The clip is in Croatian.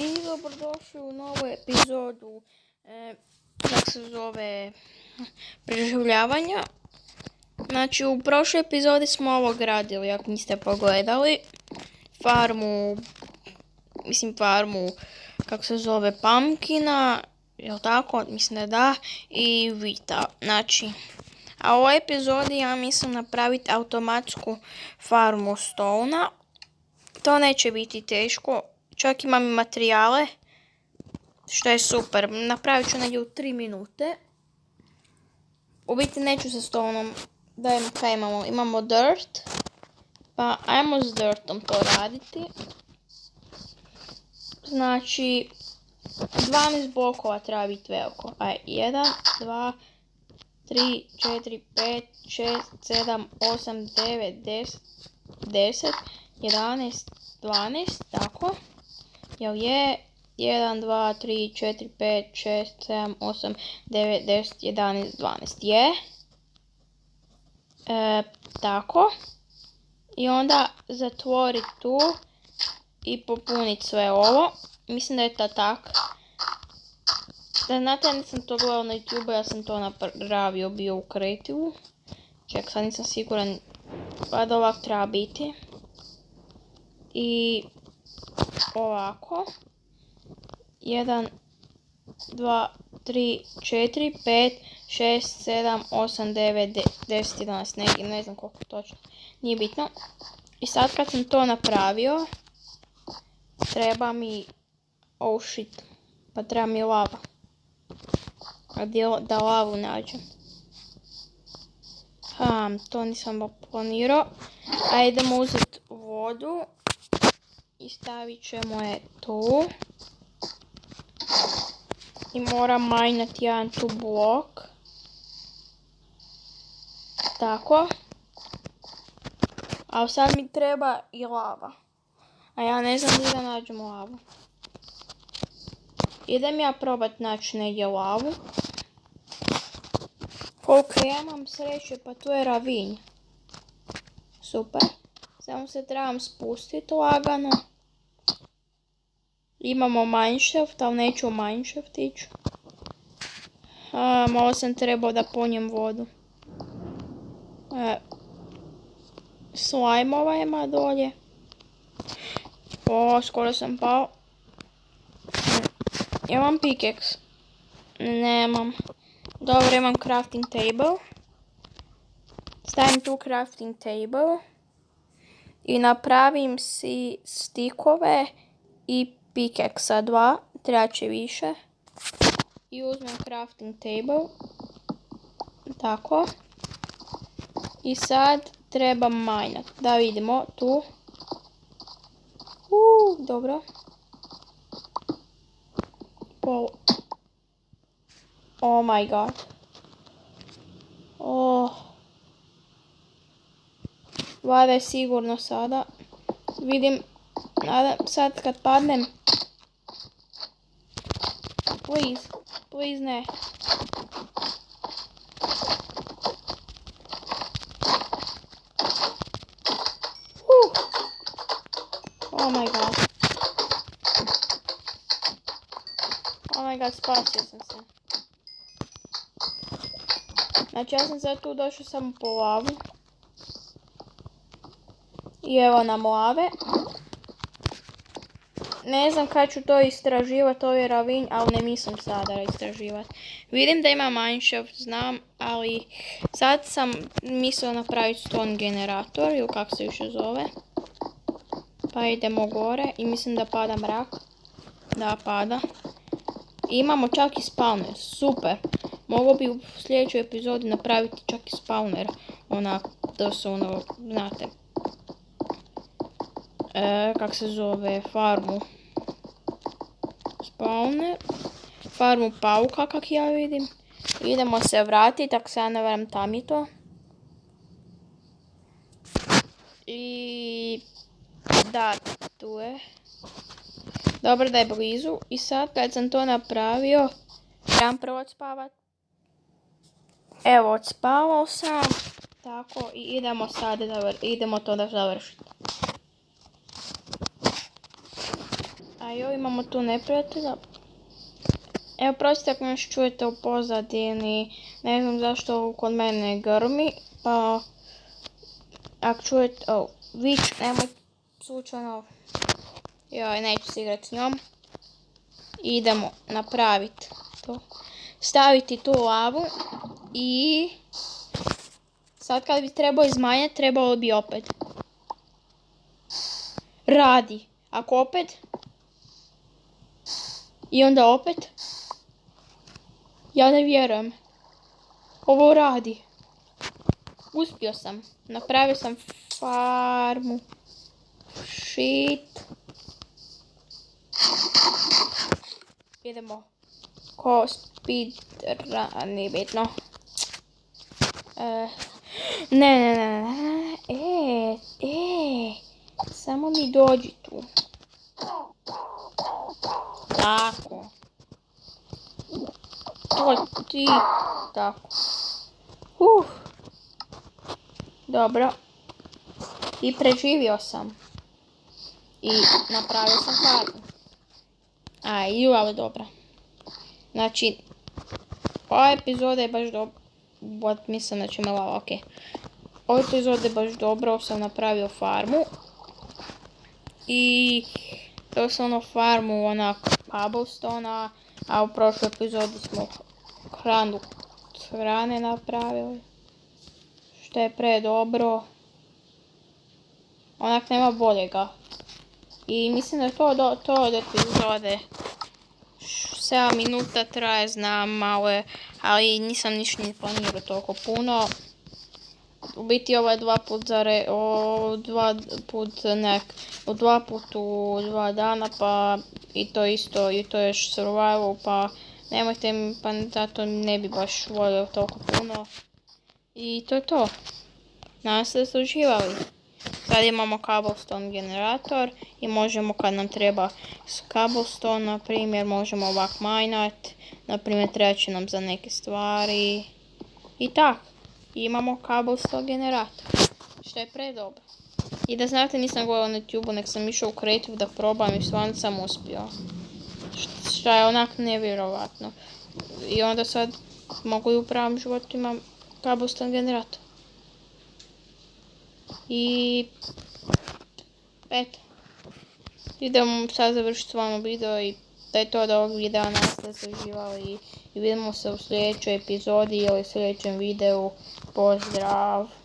I dobrodošli u novu epizodu, e, kako se zove, preživljavanja. Znači, u prošloj epizodi smo ovo gradili, ako niste pogledali. Farmu, mislim farmu, kako se zove, pumpkina, jel tako, mislim da da, i vita. Znači, a u ovoj epizodi ja mislim napraviti automatsku farmu stona. To neće biti teško, čak imam i materijale, što je super. Napravit ću negdje u 3 minute. U biti neću sa stonom, dajem kaj imamo, imamo dirt, pa ajmo s dirtom to raditi. Znači, 12 blokova treba biti veliko. Aj, 1, 2, 3, 4, 5, 6, 7, 8, 9, 10, 10, 11, 12, tako. Jel je? 1, 2, 3, 4, 5, 6, 7, 8, 9, 10, 11, 12. Je. E, tako. I onda zatvoriti tu i popuniti sve ovo. Mislim da je to tak. Da znate, nisam to gledao na YouTube, ja sam to napravio bio u kreativu. Ček, sad nisam siguran, pa da ovak treba biti. I ovako. 1, 2, 3, 4, 5, 6, 7, 8, 9, 10, 11, neki, ne znam koliko točno, nije bitno. I sad kad sam to napravio, treba mi, oh shit, pa treba mi lava. A da lavu nađem. Ha, to nisam planirao. A idemo uzeti vodu i stavit ćemo je tu. I moram majnati jedan tu blok. Tako. A sad mi treba i lava. A ja ne znam gdje da nađem lavu. Idem ja probat naći negdje lavu. Koliko ja imam sreće, pa tu je ravinj. Super. Samo se trebam spustiti lagano. Imamo mineshaft, ali neću u mineshaft ići. malo sam trebao da ponjem vodu. E, slajmova ima dolje. O, skoro sam pao. Imam pickaxe. Nemam. Dobro, imam crafting table. Stavim tu crafting table. I napravim si stikove i pickaxe dva. Treba će više. I uzmem crafting table. Tako. I sad trebam majnat. Da vidimo tu. Uuu, dobro. Pol Oh my god. Oh. Vada je sigurno sada. Vidim, sad kad padnem. Please, please ne. Oh my god. Oh my god, spasio sam se. Znači ja sam sad tu došao samo po lavu. I evo nam lave. Ne znam kad ću to istraživati, ovaj ravinj, ali ne mislim sada istraživati. Vidim da ima mineshaft, znam, ali sad sam mislila napraviti stone generator, ili kako se više zove. Pa idemo gore i mislim da pada mrak. Da, pada. imamo čak i spawner, super. Mogu bi u sljedećoj epizodi napraviti čak i spawner. Onak, da su ono, znate. E, kak se zove, farmu. Spawner. Farmu pauka, kak ja vidim. Idemo se vratiti, ako se ja ne varam tam je to. I... Da, tu je. Dobro da je blizu. I sad kad sam to napravio, trebam prvo spavat. Evo, odspavao sam. Tako, i idemo sad, idemo to da završiti. A joj, imamo tu neprijatelja. Evo, prostite ako još čujete u pozadini, ne znam zašto kod mene grmi, pa ako čujete, oh, vić, nemoj slučajno, joj, neću se igrati s njom. Idemo napraviti to. Staviti tu lavu i sad kad bi trebao izmanjati, trebalo bi opet. Radi. Ako opet, i onda opet. Ja ne vjerujem. Ovo radi. Uspio sam. Napravio sam farmu. Shit. Idemo. Ko speedrun, nije bitno. E, ne, ne, ne, ne. E, e. Samo mi dođi tu. Tako. To ti. Tako. Uh. Dobro. I preživio sam. I napravio sam farmu. A, i ali dobra. Znači, ova epizoda je baš dobro. Bot, mislim da će me lava, okej. Ova epizoda je baš dobro, sam napravio farmu. I to sam ono farmu onak cobblestone a u prošloj epizodi smo hranu hrane napravili. Što je pre dobro. Onak nema boljega. I mislim da je to, to od epizode. 7 minuta traje, znam malo je, ali nisam ništa ni planirao toliko puno. U biti ovo je dva put za re, o, dva put nek, o dva put u dva dana pa i to isto i to još survival pa nemojte mi pa zato ne bi baš volio toliko puno. I to je to. Nadam se da ste uživali. Sad imamo cobblestone generator i možemo kad nam treba cobblestone, na primjer, možemo ovak minat, na primjer treba će nam za neke stvari i imamo cobblestone generator. Što je predobro. I da znate nisam gledala na YouTube, nek sam išao u Creative da probam i stvarno sam uspio. Što je onak nevjerovatno. I onda sad mogu i u pravom životu imam cobblestone generator. I... Eto. Idemo sad završiti s vama video i da je to od ovog videa nas da ste uživali i vidimo se u sljedećoj epizodi ili sljedećem videu. Pozdrav!